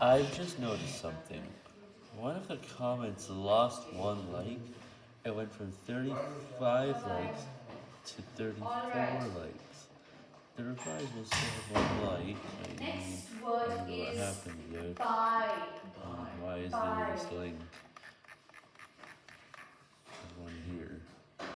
I've just noticed something. One of the comments lost one like. It went from 35 likes to 34 likes. The replies will still have one like. I Next I word don't know what happened there. Bye. Um, why is Bye. there this link?